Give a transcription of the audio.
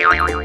Wee-wee-wee-wee-wee.